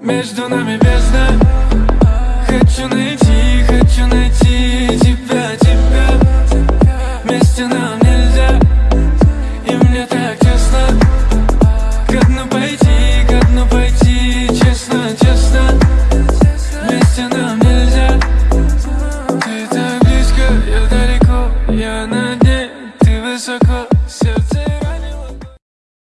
Между нами бездна. Хочу найти, хочу найти тебя, тебя. Вместе нам нельзя И мне так тесно. Ко дну пойти, ко дну пойти Честно, честно. Вместе нам нельзя. Ты так близко, я далеко Я на дне, ты высоко Сердце